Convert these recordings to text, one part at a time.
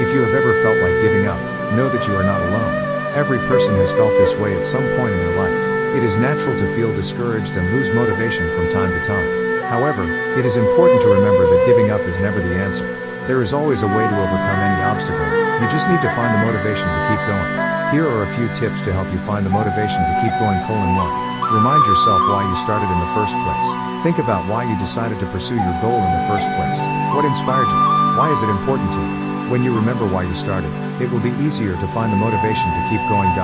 If you have ever felt like giving up, know that you are not alone. Every person has felt this way at some point in their life. It is natural to feel discouraged and lose motivation from time to time. However, it is important to remember that giving up is never the answer. There is always a way to overcome any obstacle, you just need to find the motivation to keep going. Here are a few tips to help you find the motivation to keep going colon 1. Remind yourself why you started in the first place. Think about why you decided to pursue your goal in the first place. What inspired you? Why is it important to you? When you remember why you started, it will be easier to find the motivation to keep going. 2.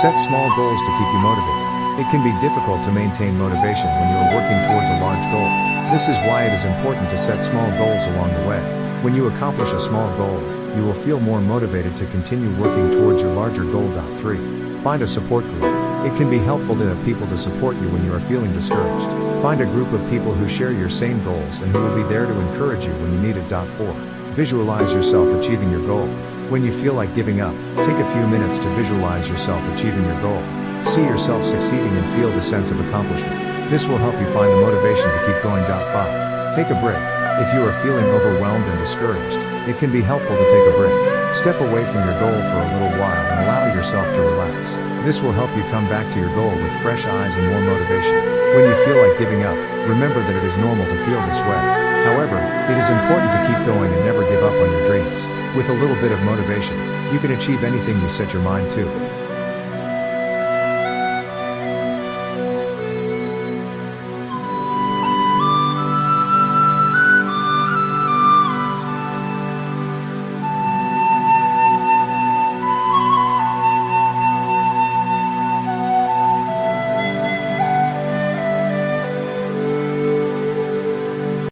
Set small goals to keep you motivated. It can be difficult to maintain motivation when you are working towards a large goal. This is why it is important to set small goals along the way. When you accomplish a small goal, you will feel more motivated to continue working towards your larger goal. 3. Find a support group. It can be helpful to have people to support you when you are feeling discouraged. Find a group of people who share your same goals and who will be there to encourage you when you need it. 4. Visualize yourself achieving your goal. When you feel like giving up, take a few minutes to visualize yourself achieving your goal. See yourself succeeding and feel the sense of accomplishment. This will help you find the motivation to keep going. 5. Take a break. If you are feeling overwhelmed and discouraged, it can be helpful to take a break. Step away from your goal for a little while and allow yourself to relax. This will help you come back to your goal with fresh eyes and more motivation. When you feel like giving up, remember that it is normal to feel this way. However, it is important to keep going and never give up on your dreams. With a little bit of motivation, you can achieve anything you set your mind to.